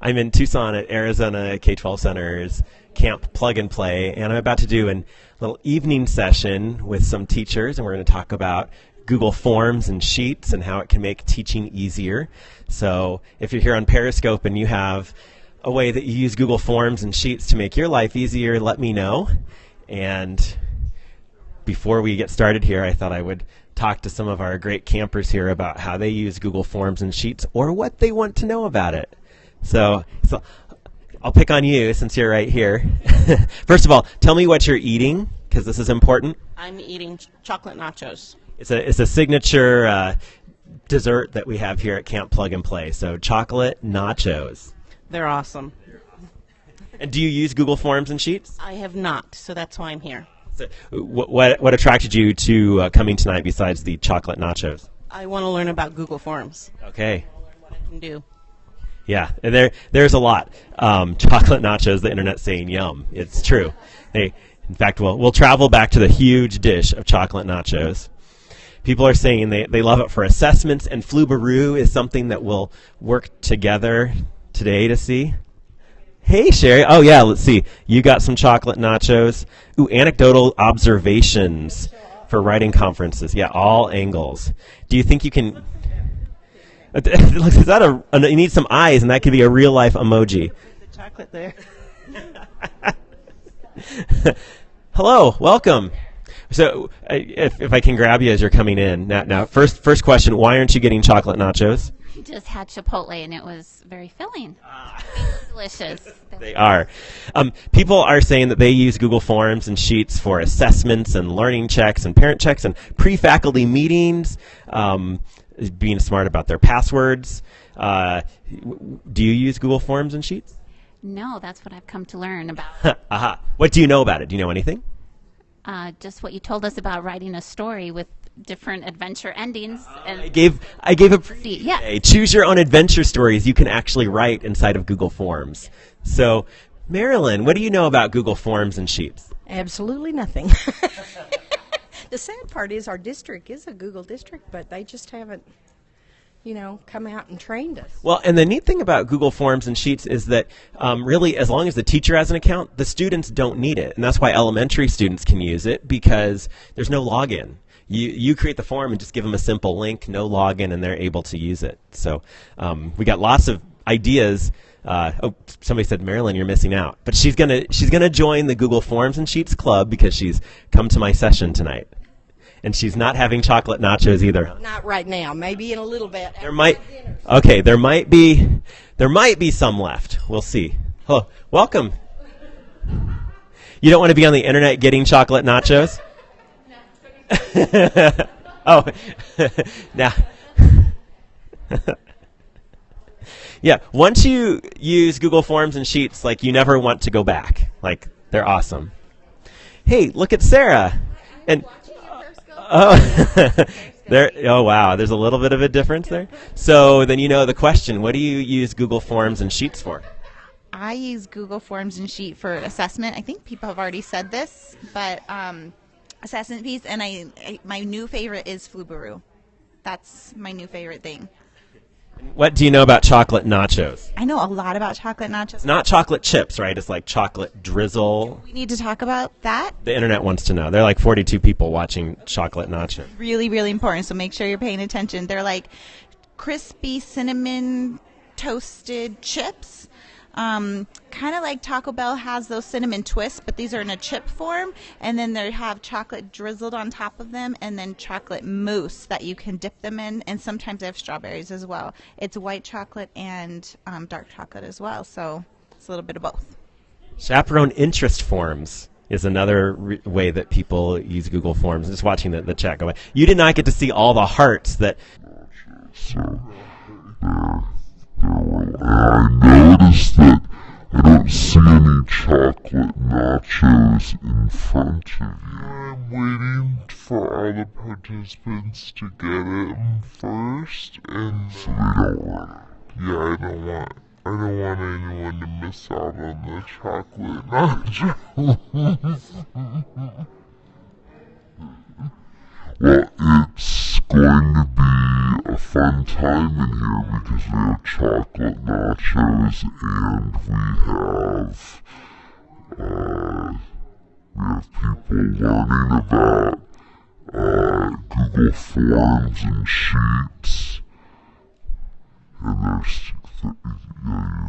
I'm in Tucson at Arizona K 12 Center's Camp Plug and Play, and I'm about to do a little evening session with some teachers, and we're going to talk about Google Forms and Sheets and how it can make teaching easier. So if you're here on Periscope and you have a way that you use Google Forms and Sheets to make your life easier, let me know. And before we get started here, I thought I would talk to some of our great campers here about how they use Google Forms and Sheets or what they want to know about it. So, so I'll pick on you since you're right here. First of all, tell me what you're eating because this is important. I'm eating ch- chocolate nachos. It's a it's a signature uh, dessert that we have here at Camp Plug and Play. So chocolate nachos. They're awesome. And do you use Google Forms and Sheets? I have not, so that's why I'm here. So, what, what what attracted you to uh, coming tonight besides the chocolate nachos? I want to learn about Google Forms. Okay. i'll learn What I can do. Yeah, there there's a lot. Um, chocolate nachos, the internet saying yum. It's true. In fact, we'll we'll travel back to the huge dish of chocolate nachos. People are saying they, they love it for assessments, and Flubaroo is something that we'll work together today to see. Hey, Sherry. Oh, yeah, let's see. You got some chocolate nachos. Ooh, anecdotal observations for writing conferences. Yeah, all angles. Do you think you can. Is that a. You need some eyes, and that could be a real life emoji. The chocolate there. Hello, welcome. So, uh, if, if I can grab you as you're coming in now, now, first first question: Why aren't you getting chocolate nachos? I just had Chipotle and it was very filling. delicious. They are. Um, people are saying that they use Google Forms and Sheets for assessments and learning checks and parent checks and pre-faculty meetings. Um, being smart about their passwords. Uh, do you use Google Forms and Sheets? No, that's what I've come to learn about. Aha. What do you know about it? Do you know anything? Uh, just what you told us about writing a story with different adventure endings. And I gave I gave a preview Yeah. today. Choose your own adventure stories you can actually write inside of Google Forms. So, Marilyn, what do you know about Google Forms and Sheets? Absolutely nothing. the sad part is our district is a Google district, but they just haven't, you know, come out and trained us. Well, and the neat thing about Google Forms and Sheets is that um, really, as long as the teacher has an account, the students don't need it, and that's why elementary students can use it because there's no login. You you create the form and just give them a simple link, no login, and they're able to use it. So um, we got lots of ideas. Uh, oh, somebody said Marilyn, you're missing out, but she's gonna she's gonna join the Google Forms and Sheets club because she's come to my session tonight, and she's not having chocolate nachos either. Not right now. Maybe in a little bit. There might okay, there might be there might be some left. We'll see. Hello, welcome. You don't want to be on the internet getting chocolate nachos? oh, now. yeah, once you use Google Forms and Sheets, like you never want to go back. Like they're awesome. Hey, look at Sarah. And Oh, there. Oh, wow. There's a little bit of a difference there. So then you know the question: What do you use Google Forms and Sheets for? I use Google Forms and Sheet for assessment. I think people have already said this, but um, assessment piece, and I, I my new favorite is Flubaroo. That's my new favorite thing. What do you know about chocolate nachos? I know a lot about chocolate nachos. Not chocolate chips, right? It's like chocolate drizzle. we need to talk about that. The internet wants to know. There are like 42 people watching chocolate nachos. Really, really important. So make sure you're paying attention. They're like crispy cinnamon toasted chips. Um, kind of like Taco Bell has those cinnamon twists, but these are in a chip form, and then they have chocolate drizzled on top of them, and then chocolate mousse that you can dip them in, and sometimes they have strawberries as well. It's white chocolate and um, dark chocolate as well, so it's a little bit of both. Chaperone interest forms is another re- way that people use Google Forms. Just watching the, the chat go by. You did not get to see all the hearts that. I noticed that I don't see any chocolate nachos in front of you. I'm waiting for all the participants to get them first, and so we don't want. Yeah, I don't want. I don't want anyone to miss out on the chocolate nachos. well, it's going to be a fun time in here because we have chocolate nachos and we have uh, we have people learning about uh, Google Forms and Sheets, and there's yeah, you're